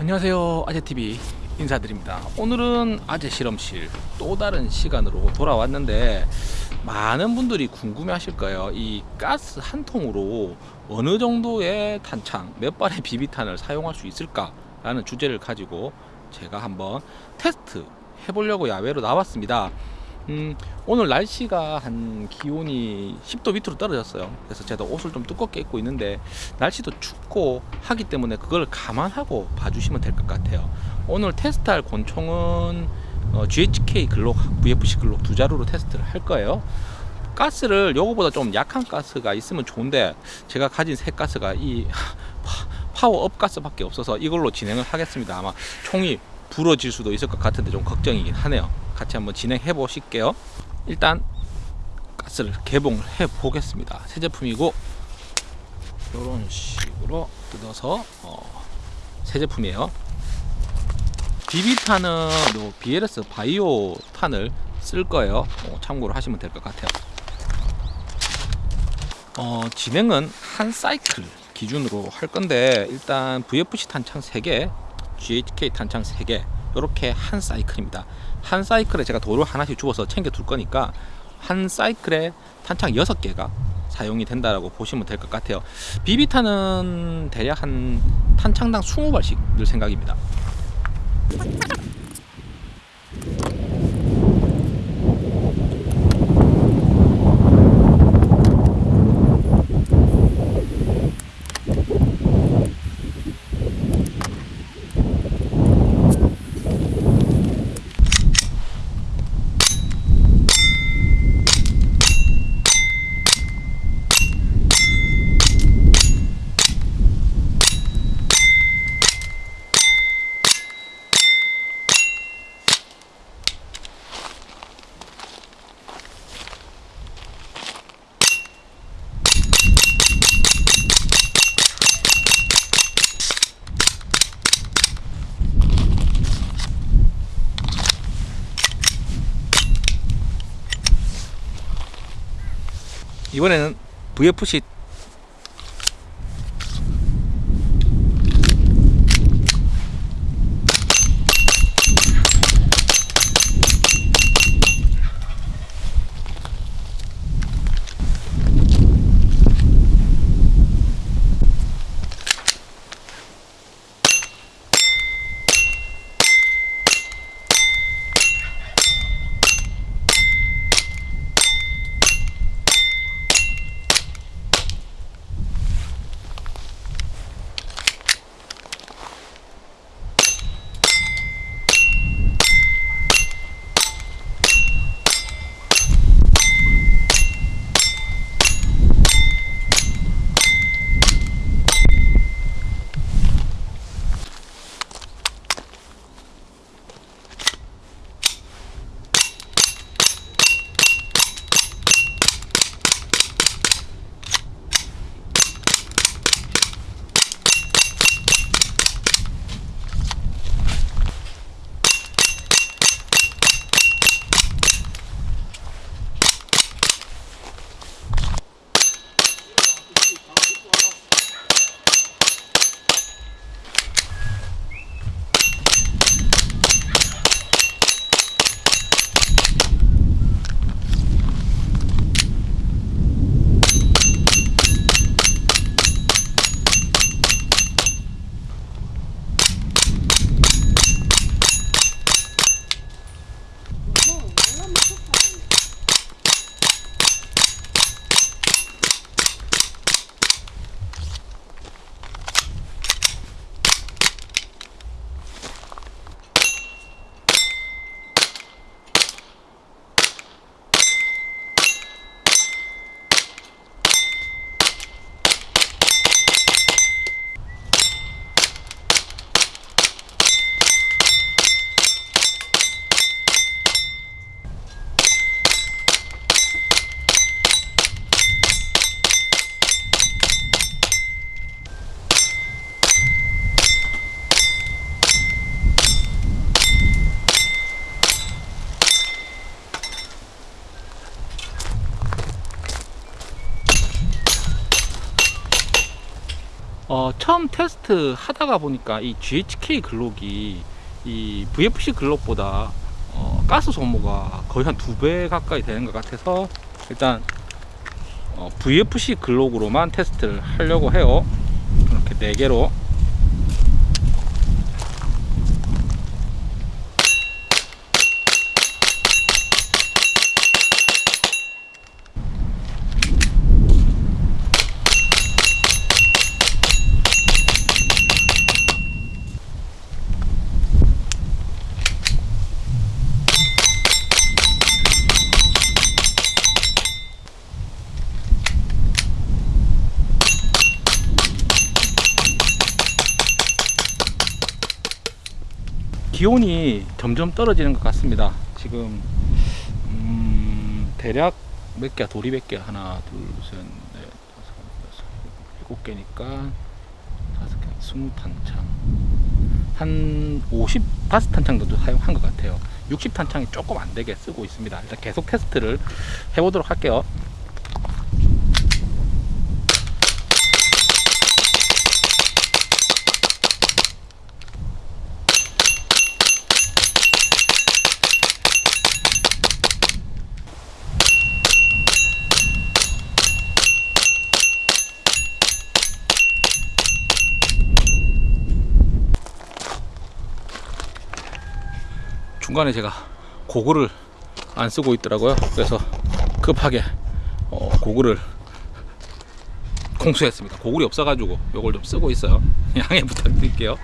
안녕하세요 아재TV 인사드립니다. 오늘은 아재 실험실 또 다른 시간으로 돌아왔는데 많은 분들이 궁금해 하실 거예요. 이 가스 한 통으로 어느 정도의 탄창 몇 발의 비비탄을 사용할 수 있을까 라는 주제를 가지고 제가 한번 테스트 해보려고 야외로 나왔습니다 음, 오늘 날씨가 한 기온이 10도 밑으로 떨어졌어요. 그래서 제가 옷을 좀 두껍게 입고 있는데 날씨도 춥고 하기 때문에 그걸 감안하고 봐주시면 될 것 같아요. 오늘 테스트할 권총은 어, GHK 글록 VFC 글록 두 자루로 테스트를 할 거예요. 가스를 요거보다 좀 약한 가스가 있으면 좋은데 제가 가진 새 가스가 이 파워업 가스밖에 없어서 이걸로 진행을 하겠습니다. 아마 총이 부러질 수도 있을 것 같은데 좀 걱정이긴 하네요 같이 한번 진행해 보실게요. 일단 가스를 개봉을 해 보겠습니다. 새 제품이고 이런 식으로 뜯어서 어, 새 제품이에요. 요 BLS 바이오 탄을 쓸 거예요. 어, 참고로 하시면 될 것 같아요. 어, 진행은 한 사이클 기준으로 할 건데 일단 VFC 탄창 3개 GHK 탄창 3개 이렇게 한 사이클입니다 한 사이클에 제가 돌을 하나씩 주어서 챙겨 둘 거니까 한 사이클에 탄창 6개가 사용이 된다라고 보시면 될 것 같아요. 비비탄은 대략 한 탄창당 20발씩 늘 생각입니다 이번에는 VFC 처음 테스트 하다가 보니까 이 GHK 글록이 이 VFC 글록보다 어, 가스 소모가 거의 한 두 배 가까이 되는 것 같아서 일단 어, VFC 글록으로만 테스트를 하려고 해요. 이렇게 네 개로 기온이 점점 떨어지는 것 같습니다. 지금 음, 대략 몇 개야? 돌이 몇 개야? 하나, 둘, 셋, 넷, 다섯, 여섯, 일곱 개니까 다섯 개, 스무 탄창. 한50 바스 탄창 정도 사용한 것 같아요. 60 탄창이 조금 안 되게 쓰고 있습니다. 일단 계속 테스트를 해보도록 할게요. 중간에 제가 고글을 안 쓰고 있더라고요. 그래서 급하게 어, 고글을 공수했습니다. 고글이 없어가지고 이걸 좀 쓰고 있어요. 양해 부탁드릴게요.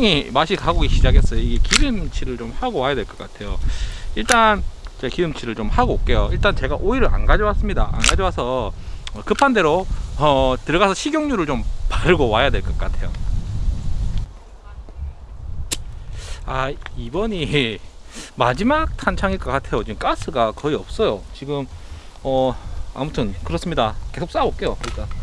총이 맛이 가고 시작했어요. 이게 기름칠을 좀 하고 와야 될 것 같아요. 일단 제가 기름칠을 좀 하고 올게요. 일단 제가 오일을 안 가져왔습니다. 안 가져와서 급한 대로 어, 들어가서 식용유를 좀 바르고 와야 될 것 같아요. 아 이번이 마지막 탄창일 것 같아요. 지금 가스가 거의 없어요. 지금 어 아무튼 그렇습니다. 계속 쌓아올게요. 일단.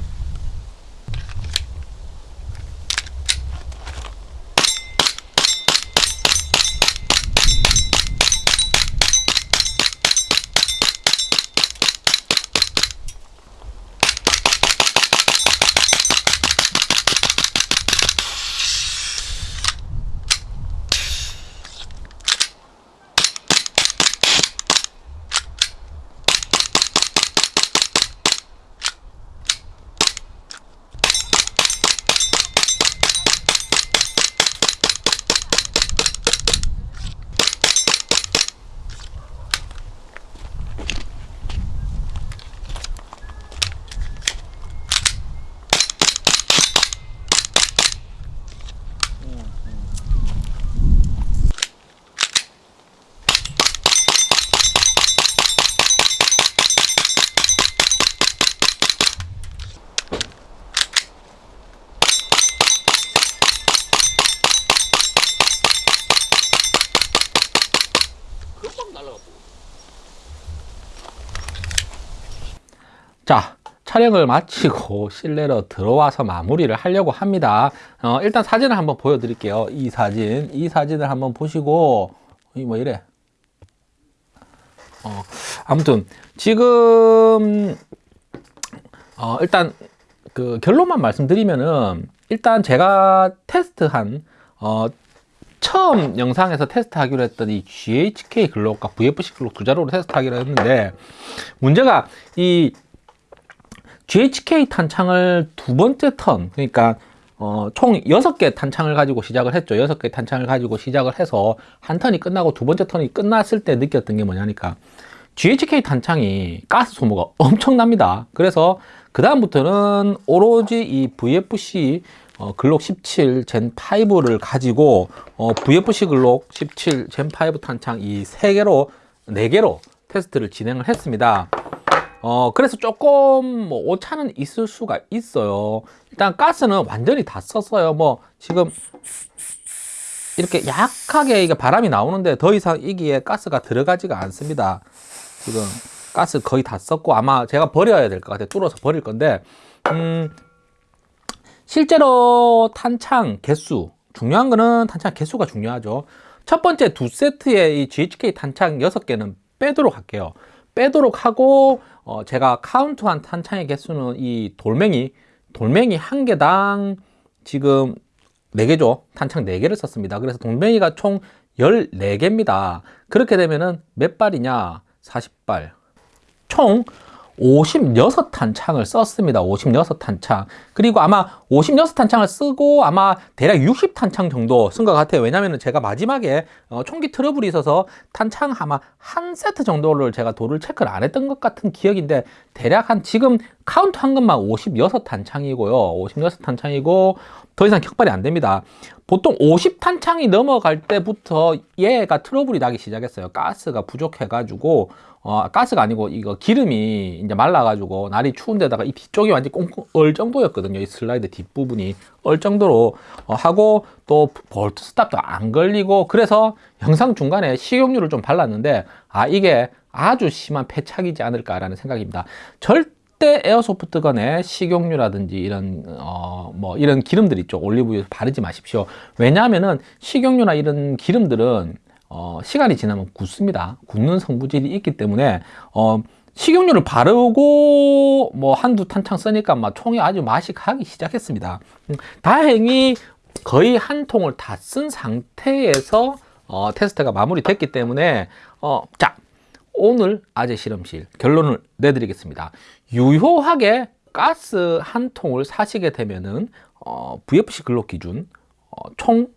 자, 촬영을 마치고 실내로 들어와서 마무리를 하려고 합니다. 어, 일단 사진을 한번 보여드릴게요. 이 사진, 이 사진을 한번 보시고, 이뭐 이래. 어, 아무튼 지금 어, 일단 그 결론만 말씀드리면은 일단 제가 테스트한 어, 처음 영상에서 테스트하기로 했던 이 GHK 글록과 VFC 글록 두 자료로 테스트하기로 했는데 문제가 이 GHK 탄창을 두 번째 턴 그러니까 어, 총 6개 탄창을 가지고 시작을 했죠. 6개 탄창을 가지고 시작을 해서 한 턴이 끝나고 두 번째 턴이 끝났을 때 느꼈던 게 뭐냐니까 GHK 탄창이 가스 소모가 엄청납니다. 그래서 그 다음부터는 오로지 이 VFC 어, 글록 17 젠 5를 가지고 어, VFC 글록 17 젠5 탄창 이세 개로 네 개로 테스트를 진행을 했습니다. 어, 그래서 조금 뭐 오차는 있을 수가 있어요. 일단 가스는 완전히 다 썼어요. 뭐 지금 이렇게 약하게 이게 바람이 나오는데 더 이상 이기에 가스가 들어가지가 않습니다. 지금 가스 거의 다 썼고 아마 제가 버려야 될 것 같아요. 뚫어서 버릴 건데 음, 실제로 탄창 개수 중요한 거는 탄창 개수가 중요하죠. 첫 번째 두 세트의 이 GHK 탄창 6개는 빼도록 할게요. 빼도록 하고 어, 제가 카운트한 탄창의 개수는 이 돌멩이 돌멩이 한 개당 지금 4개죠. 탄창 4개를 썼습니다. 그래서 돌멩이가 총 14개입니다. 그렇게 되면은 몇 발이냐? 40발. 총 56탄 창을 썼습니다. 56탄 창. 그리고 아마 56탄 창을 쓰고 아마 대략 60탄 창 정도 쓴 것 같아요. 왜냐면은 제가 마지막에 어, 총기 트러블이 있어서 탄창 아마 한 세트 정도를 제가 도를 체크를 안 했던 것 같은 기억인데 대략 한 지금 카운트 한 것만 56탄 창이고요. 56탄 창이고 더 이상 격발이 안 됩니다. 보통 50탄 창이 넘어갈 때부터 얘가 트러블이 나기 시작했어요. 가스가 부족해가지고 어, 가스가 아니고 이거 기름이 이제 말라가지고 날이 추운데다가 이 뒤쪽이 완전 꽁꽁 얼 정도였거든요. 이 슬라이드 뒷부분이 얼 정도로 어, 하고 또 볼트 스탑도 안 걸리고 그래서 영상 중간에 식용유를 좀 발랐는데 아 이게 아주 심한 패착이지 않을까라는 생각입니다. 절대 에어소프트건에 식용유라든지 이런 어 뭐 이런 기름들 있죠 올리브유 바르지 마십시오 왜냐하면은 식용유나 이런 기름들은 어, 시간이 지나면 굳습니다. 굳는 성분질이 있기 때문에 어, 식용유를 바르고 뭐 한두 탄창 쓰니까 막 총이 아주 맛이 가기 시작했습니다. 음, 다행히 거의 한 통을 다 쓴 상태에서 어, 테스트가 마무리됐기 때문에 어, 자 오늘 아재 실험실 결론을 내드리겠습니다. 유효하게 가스 한 통을 사시게 되면은 어, VFC 근로 기준 어, 총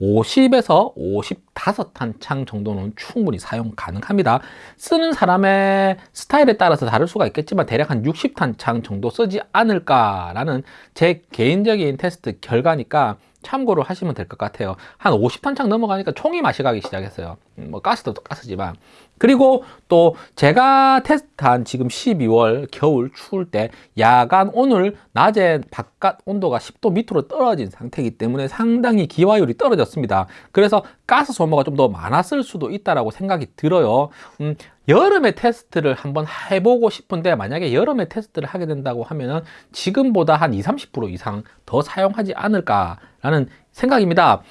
50에서 55탄창 정도는 충분히 사용 가능합니다. 쓰는 사람의 스타일에 따라서 다를 수가 있겠지만 대략 한 60탄창 정도 쓰지 않을까 라는 제 개인적인 테스트 결과니까 참고를 하시면 될 것 같아요. 한 50탄창 넘어가니까 총이 맛이 가기 시작했어요. 음, 뭐 가스도 가스지만. 그리고 또 제가 테스트한 지금 12월 겨울 추울 때 야간 오늘 낮에 바깥 온도가 10도 밑으로 떨어진 상태이기 때문에 상당히 기화율이 떨어졌습니다. 그래서 가스 소모가 좀 더 많았을 수도 있다라고 생각이 들어요. 음, 여름에 테스트를 한번 해보고 싶은데 만약에 여름에 테스트를 하게 된다고 하면은 지금보다 한 20, 30% 이상 더 사용하지 않을까라는 생각입니다.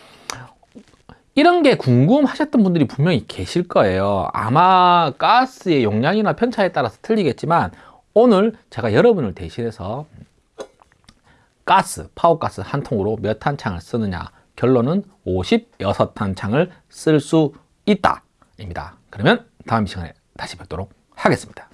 이런 게 궁금하셨던 분들이 분명히 계실 거예요. 아마 가스의 용량이나 편차에 따라서 틀리겠지만 오늘 제가 여러분을 대신해서 가스, 파워가스 한 통으로 몇 탄창을 쓰느냐 결론은 56탄창을 쓸 수 있다 입니다. 그러면 다음 시간에 다시 뵙도록 하겠습니다.